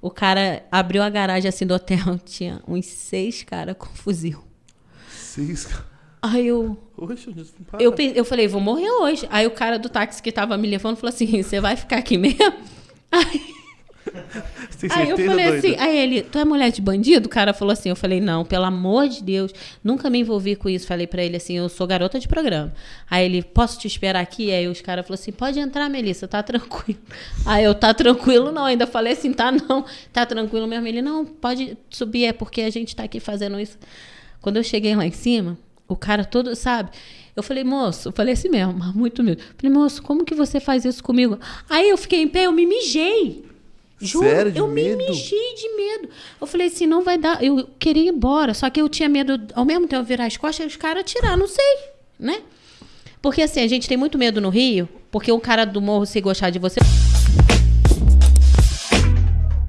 O cara abriu a garagem assim do hotel, tinha uns seis caras com fuzil. Seis. Aí eu, Oxe, para. eu, eu falei, vou morrer hoje. Aí o cara do táxi que tava me levando falou assim: você vai ficar aqui mesmo? Aí, tem aí eu falei doida? assim, aí ele, tu é mulher de bandido? O cara falou assim, eu falei, não, pelo amor de Deus, nunca me envolvi com isso. Falei pra ele assim, eu sou garota de programa. Aí ele, posso te esperar aqui? Aí os caras falaram assim, pode entrar, Melissa, tá tranquilo. Aí eu, tá tranquilo não, ainda falei assim, tá não, tá tranquilo mesmo. Ele, não, pode subir, é porque a gente tá aqui fazendo isso. Quando eu cheguei lá em cima, o cara todo, sabe? Eu falei, moço, eu falei assim mesmo, mas muito mesmo. Falei, moço, como que você faz isso comigo? Aí eu fiquei em pé, eu me mijei. Juro, Sério, eu medo? me mijei de medo. Eu falei assim, não vai dar. Eu queria ir embora, só que eu tinha medo, ao mesmo tempo, virar as costas e os caras atirar, não sei, né? Porque assim, a gente tem muito medo no Rio, porque o cara do morro se gostar de você.